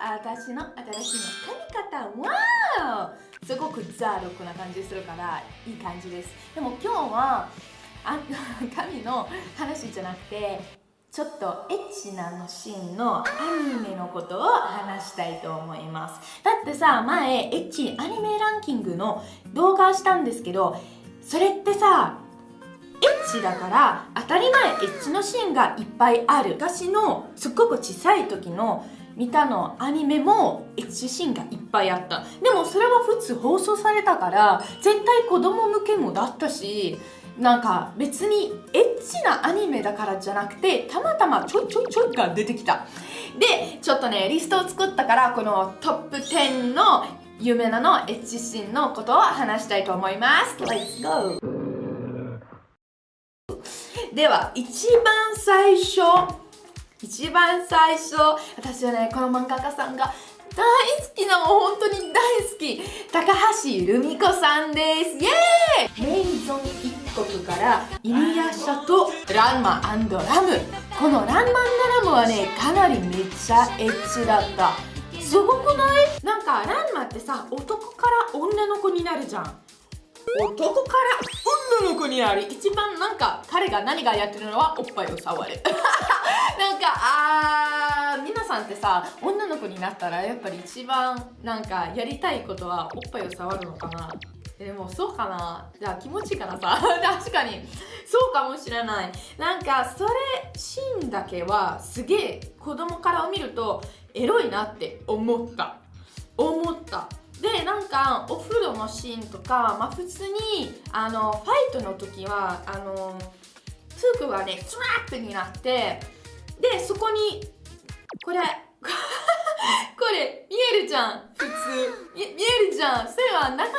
私の新しいの髪型わーすごくザ・ロックな感じするからいい感じです。でも今日はあ 髪の話じゃなくてちょっとエッチなのシーンのアニメのことを話したいと思います。だってさ前エッチアニメランキングの動画をしたんですけどそれってさエッチだから当たり前エッチのシーンがいっぱいある。私のすっごく小さい時の見たのアニメもエッチシーンがいっぱいあった。でもそれは普通放送されたから絶対子供向けもだったしなんか別にエッチなアニメだからじゃなくてたまたまちょちょちょが出てきた。でちょっとねリストを作ったからこのトップ10の有名なのエッチシーンのことを話したいと思います。Let's go! では一番最初一番最初私はねこの漫画家さんが大好き。なもう本当に大好き高橋留美子さんです。イエーイ。メイゾン一国からイニヤシャとランマ。ラムこのランマラムはねかなりめっちゃエッチだった。すごくない？なんかランマってさ男から女の子になるじゃん。男から女の子になり一番なんか彼が何がやってるのはおっぱいを触る なんかあー皆さんってさ女の子になったらやっぱり一番なんかやりたいことはおっぱいを触るのかな。でもそうかな。じゃあ気持ちいいかなさ。確かに。そうかもしれない。なんかそれシーンだけはすげえ子供から見るとエロいなって思った。思った。でなんかお風呂のシーンとか、まあ、普通にあのファイトの時はあの服がねスラップになってでそこにこれ これ見えるじゃん普通。見えるじゃん。それはなかなか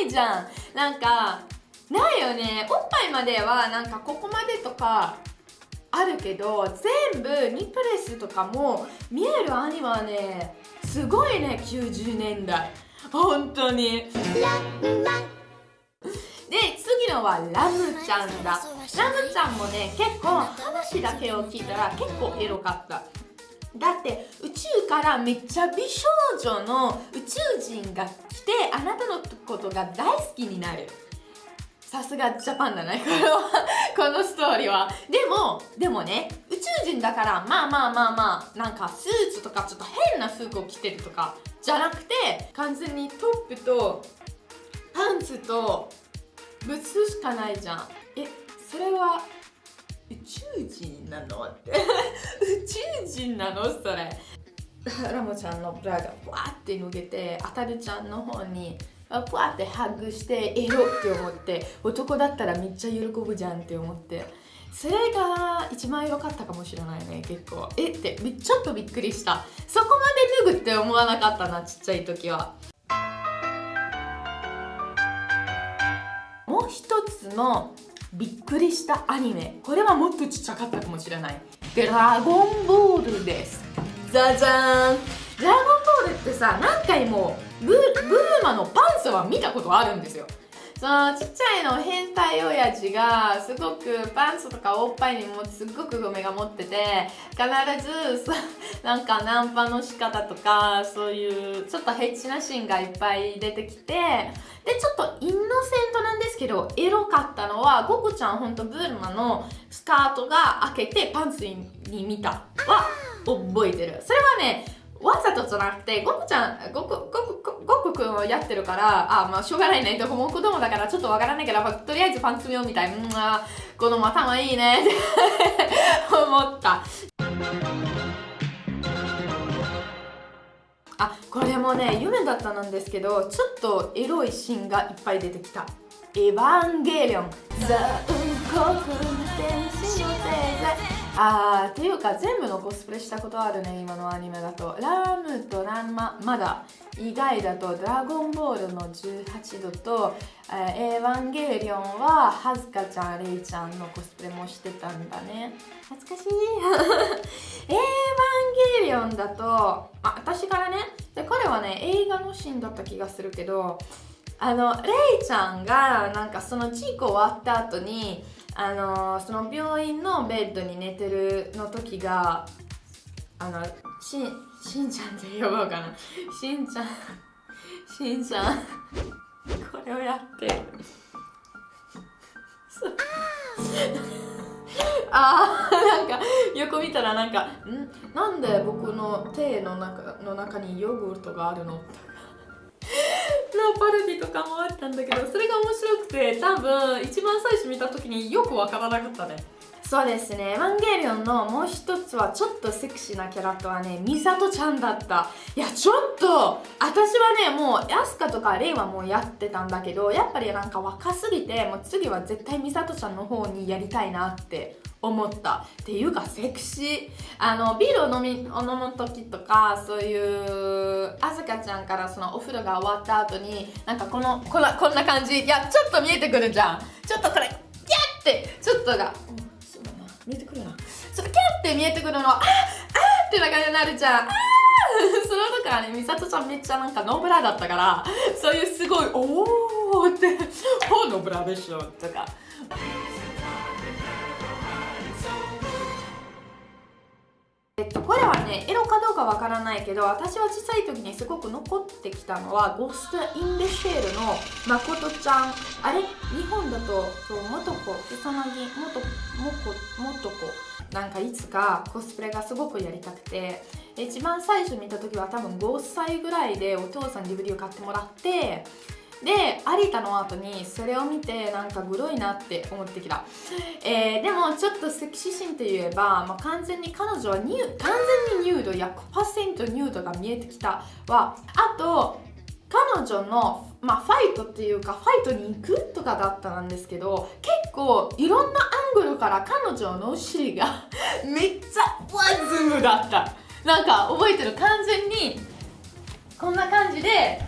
ないじゃん。なんかないよね。おっぱいまではなんかここまでとかあるけど全部ニップレスとかも見えるアニメはねすごいね90年代。本当に。で次のはラムちゃんだ。ラムちゃんもね結構話だけを聞いたら結構エロかった。だって宇宙からめっちゃ美少女の宇宙人が来てあなたのことが大好きになる。さすがジャパンだね。これは このストーリーは。でもでもね宇宙人だからまあまあまあまあなんかスーツとかちょっと変な服を着てるとかじゃなくて完全にトップとパンツとブツしかないじゃん。えそれは宇宙人なのって。宇宙人なのそれ。ラモちゃんのブラがわーって脱げてあたるちゃんの方にふわってハグしてエロって思って男だったらめっちゃ喜ぶじゃんって思って。それが一番良かったかもしれないね結構。えってちょっとびっくりした。そこまで脱ぐって思わなかったなちっちゃい時は。もう一つのびっくりしたアニメ。これはもっとちっちゃかったかもしれない。ドラゴンボールです。ザジャーン。ドラゴンボールってさ何回もブブルマのパンツは見たことあるんですよ。そのちっちゃいの変態親父がすごくパンツとかおっぱいにもすっごく梅が持ってて必ず なんかナンパの仕方とかそういうちょっとヘッチなシーンがいっぱい出てきてでちょっとインノセントなんですけどエロかったのはゴクちゃんほんとブルマのスカートが開けてパンツに見たは覚えてる。それはねわざとじゃなくて、ゴクちゃん、ゴク、ゴク、ゴクくんをやってるから、あ、まあ、しょうがないね。どこも子供だからちょっとわからないけど、まあ、とりあえずパンツ見ようみたい。うん、あ、子供頭いいねって 思った。あ、これもね、夢だったなんですけど、ちょっとエロいシーンがいっぱい出てきた。エヴァンゲリオン。ザ・ウンコク天使の星座。あーっていうか全部のコスプレしたことあるね今のアニメだと。ラムとランマまだ以外だと。ドラゴンボールの18度と、えー、エヴァンゲリオンははずかちゃんレイちゃんのコスプレもしてたんだね。懐かしい。エヴァンゲリオンだとあ私からね。で彼はね映画のシーンだった気がするけどあのレイちゃんがなんかその事故終わった後にあのその病院のベッドに寝てるの時があのししんちゃんって呼ぼうかな。しんちゃんしんちゃんこれをやって。そうあーなんか横見たらなんか「ん？なんで僕の手の中の中にヨーグルトがあるの?」のパルディとかもあったんだけどそれが面白くて多分一番最初見た時によくわからなかったね。そうですね。エヴァンゲリオンのもう一つはちょっとセクシーなキャラクターはね。ミサトちゃんだった。いやちょっと私はねもうヤスカとかレイはもうやってたんだけどやっぱりなんか若すぎてもう次は絶対ミサトちゃんの方にやりたいなって思った。っていうかセクシー。あのビールを飲み飲む時とかそういうあずかちゃんからそのお風呂が終わった後になんかこのこんなこんな感じ。いやちょっと見えてくるじゃん。ちょっとこれキャッてちょっとがとキャッて見えてくるの。ああってな感じになるじゃん。その時はね美里ちゃんめっちゃなんかノーブラだったからそういうすごいおーって「おノブラでしょ」とか。えっと、これはねエロかどうかわからないけど私は小さい時にすごく残ってきたのは「ゴースト・イン・デ・シェール」のまことちゃん。あれ？日本だとそう元子草薙元元元子。なんかいつかコスプレがすごくやりたくて。一番最初見た時は多分5歳ぐらいでお父さん DVD を買ってもらってで有田の後にそれを見てなんかグロいなって思ってきた、えー、でもちょっとセクシーシーンといえば、まあ、完全に彼女はニュ完全にニュード100%ニュードが見えてきたはあと彼女の、まあ、ファイトっていうかファイトに行くとかだったんですけど結構いろんなアングルから彼女のお尻が めっちゃワンズムだった。なんか覚えてる完全にこんな感じで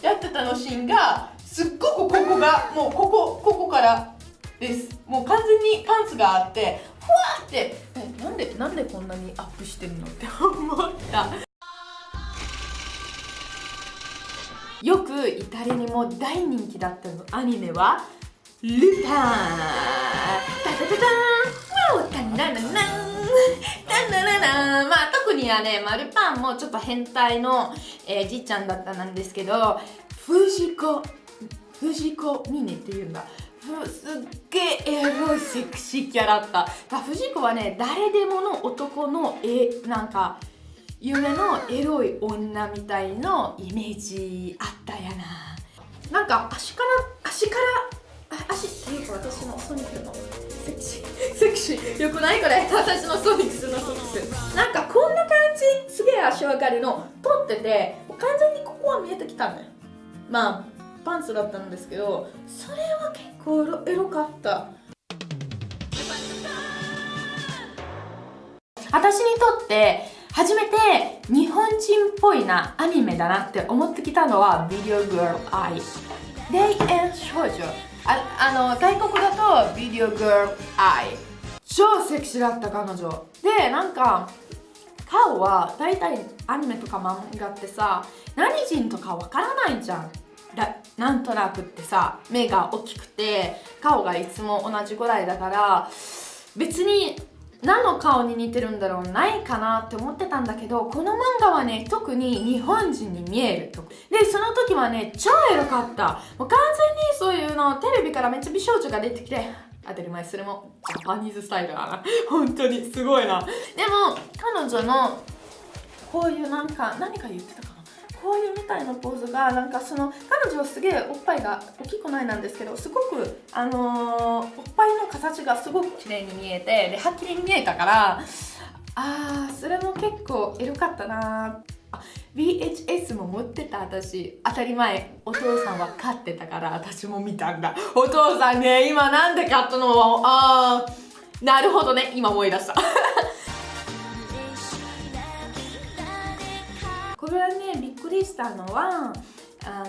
やってたのシーンがすっごくここがもうここここからです。もう完全にパンツがあってふわってえなんでなんでこんなにアップしてるのって思った。よくイタリアにも大人気だったのアニメは。ルパン。タタタタン。ワオタンララランタンラララ。ンまあ特にはね、まあ、ルパンもちょっと変態の、えー、じいちゃんだったなんですけど藤子藤子ミネっていうんだ。すっげえエロいセクシーキャラだった。藤子はね誰でもの男のえなんか夢のエロい女みたいのイメージあったやな。なんか足から足から足っていうか私のソニックのセクシーセクシー。よくないこれ私のソニックスのソニック。スなんかこんな感じすげえ足上がりの取ってて完全にここは見えてきたんだよ。まあパンツだったんですけどそれは結構エロかった。私にとって初めて日本人っぽいなアニメだなって思ってきたのはビデオグールアイ霊園少女ああの外国だとビデオグールアイ超セクシーだった彼女。でなんか顔は大体アニメとか漫画ってさ何人とかわからないじゃん。だなんとなくってさ目が大きくて顔がいつも同じぐらいだから別に何の顔に似てるんだろうないかなって思ってたんだけどこの漫画はね特に日本人に見えるとでその時はね超エロかった。もう完全にそういうのテレビからめっちゃ美少女が出てきて当たり前それもジャパニーズスタイルだな。本当にすごいな。でも彼女のこういうなんか何か言ってたかこういうみたいなポーズがなんかその彼女はすげえおっぱいが大きくないなんですけどすごくあのー、おっぱいの形がすごく綺麗に見えてではっきり見えたからあーそれも結構エロかったな。あ VHS も持ってた私。当たり前お父さんは飼ってたから私も見たんだ。お父さんね今なんで買ったの？あーなるほどね今思い出した。れはねびっくりしたのはあ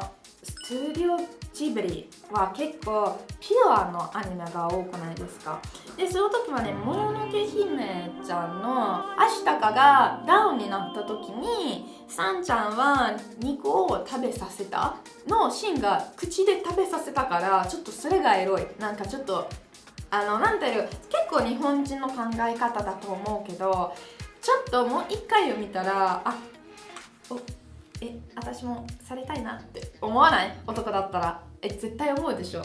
のストゥディオジブリは結構ピュアのアニメが多くないですか？でその時はねもののけ姫ちゃんのアシタカがダウンになった時にサンちゃんは肉を食べさせたのシーンが口で食べさせたからちょっとそれがエロい。なんかちょっとあのなんていう結構日本人の考え方だと思うけどちょっともう一回を見たらあ私もされたいなって思わない男だったらえ絶対思うでしょ。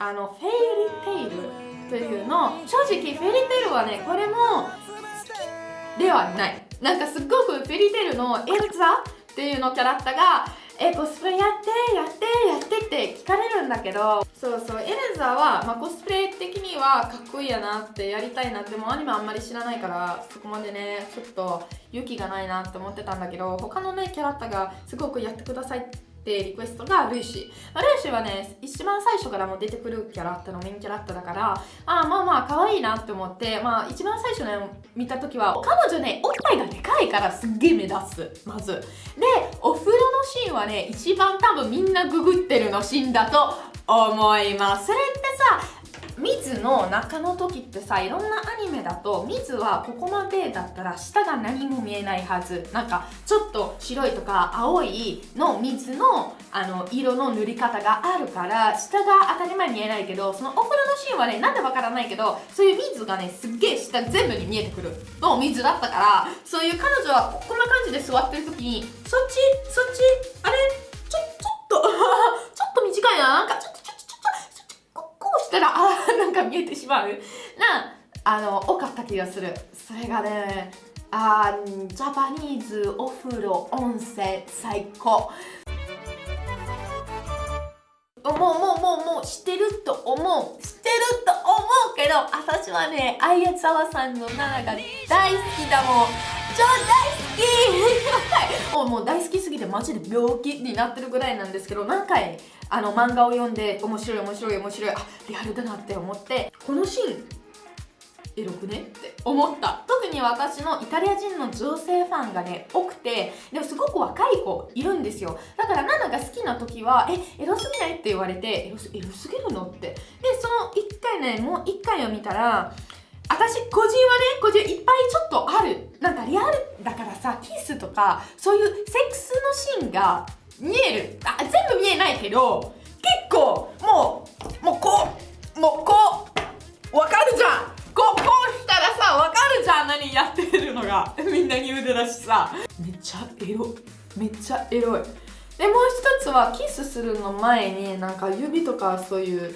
あのフェイリテイルというの正直フェイリテイルはねこれもではない。なんかすっごくフェアリーテイルのエルザっていうのキャラクターがえコスプレやってやってやってって聞かれるんだけど。そうそうエルザは、まあ、コスプレ的にはかっこいいやなってやりたいなってもうアニメあんまり知らないからそこまでねちょっと勇気がないなって思ってたんだけど他のねキャラクターがすごくやってくださいってリクエストがルーシィ、まあ、ルーシィはね一番最初からも出てくるキャラクターのメインキャラクターだからあまあまあ可愛いなって思ってまあ一番最初ね見た時は彼女ねおっぱいがでかいからすっげえ目立つ。まず。でお風呂シーンはね一番多分みんなググってるのシーンだと思います。それってさ水の中の時ってさいろんなアニメだと水はここまでだったら下が何も見えないはず。なんかちょっと白いとか青いの水のあの色の塗り方があるから下が当たり前に見えないけどそのお風呂のシーンはねなんでわからないけどそういう水がねすっげえ下全部に見えてくる。の水だったから。そういう彼女はこんな感じで座ってる時にそっち？そっち？あれ？ちょちょっと ちょっと短いな。なんかちょっとしたらあなんか見えてしまう。なあの多かった気がする。それがねあジャパニーズお風呂温泉最高。もうもうもうもう知ってると思う。知ってると思うけど私はね相沢さんの奈々が大好きだもん。超大好き。もう大好きすぎてマジで病気になってるぐらいなんですけど何回あの漫画を読んで面白い面白い面白いあリアルだなって思ってこのシーンエロくねって思った。特に私のイタリア人の女性ファンがね多くてでもすごく若い子いるんですよ。だからナナが好きな時はえエロすぎないって言われてエロエロすぎるのって。でその1回ねもう1回を見たら私個人はね個人いっぱいちょっとある。なんかリアルだからさキスとかそういうセックスのシーンが見える。あ全部見えないけど結構もうもうこうもうこうわかるじゃん。こうこうしたらさわかるじゃん何やってるのが。みんなに腕だしさ。めっちゃエロめっちゃエロい。でもう一つはキスするの前になんか指とかそういう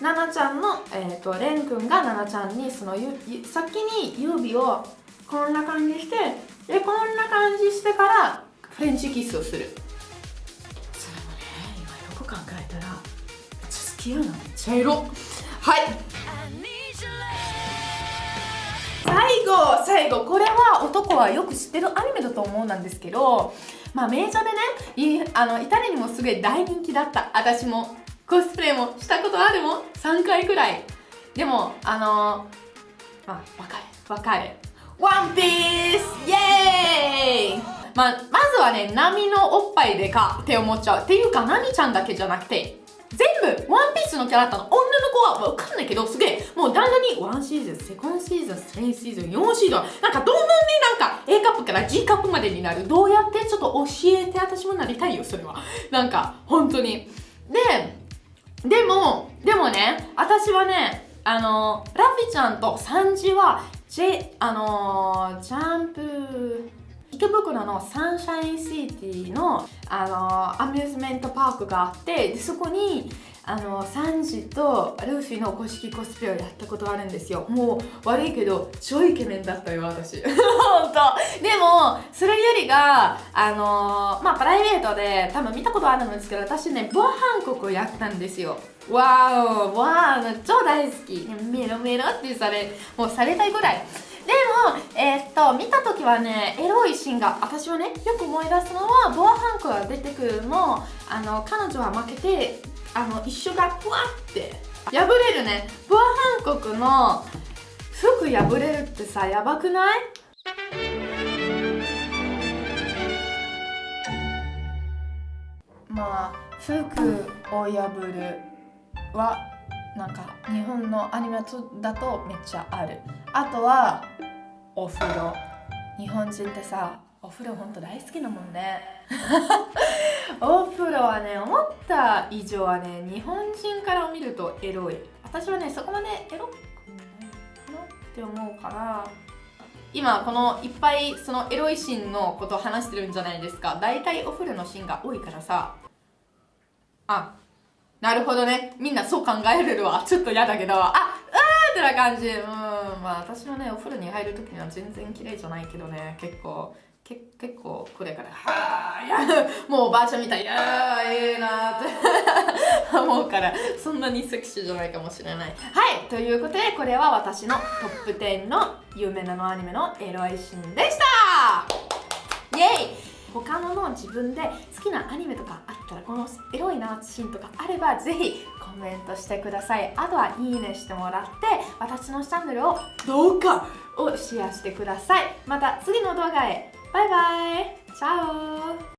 ナナちゃんの、えーと、レン君がナナちゃんにその先に指をこんな感じしてでこんな感じしてからフレンチキスをする。それもね今よく考えたらめっちゃ好きやなめっちゃエロ。はい。最後最後これは男はよく知ってるアニメだと思うんですけどまあ名所でねあのイタリアにもすごい大人気だった。私も。コスプレもしたことあるもん？3回くらい。でもあのまあわかる。わかる。ワンピース！イエーイ！まあ、まずはね、波のおっぱいでかって思っちゃう。っていうか、ナミちゃんだけじゃなくて、全部、ワンピースのキャラクターの。女の子はわかんないけど、すげえ、もうだんだんにワンシーズン、セコンシーズン、スリーシーズン、4シーズン、なんかどんどんね、なんか A カップから G カップまでになる。どうやってちょっと教えて、私もなりたいよ、それは。なんか、本当に。で、でも、でもね、私はね、あの、ラフィちゃんとサンジは、J、あのジャンプ、池袋のサンシャインシティのあのアミューズメントパークがあってそこにあのサンジとルフィの公式コスプレをやったことあるんですよ。もう悪いけど超イケメンだったよ私。本当。でもそれよりがあのまあプライベートで多分見たことあるんですけど私ね防犯国をやったんですよ。わーわー超大好き。メロメロってされもうされたいぐらい。でも、えー、っと見た時はねエロいシーンが私はねよく思い出すのはボアハンクが出てくるのあの彼女は負けてあの一緒がわって破れるね。ボアハンコクの服破れるってさやばくない？まあ服を破るはなんか日本のアニメだとめっちゃある。あとはお風呂。日本人ってさお風呂ほんと大好きだもんね。お風呂はね思った以上はね日本人から見るとエロい。私はねそこまでエロくないかなって思うから。今このいっぱいそのエロいシーンのことを話してるんじゃないですか。大体お風呂のシーンが多いからさ。あなるほどね。みんなそう考えれるわ。ちょっと嫌だけど。あうーってな感じ。うん。まあ私もねお風呂に入る時には全然綺麗じゃないけどね。結構け結構これからはあいやもうおばあちゃんみたいやーええなーって思うからそんなにセクシーじゃないかもしれない。はいということでこれは私のトップ10の有名なのアニメのエロいシーンでした。イエイ。他のの自分で好きなアニメとかあったらこのエロいなシーンとかあればぜひコメントしてください。あとはいいねしてもらって私のチャンネルをどうかをシェアしてください。また次の動画へバイバイチャオ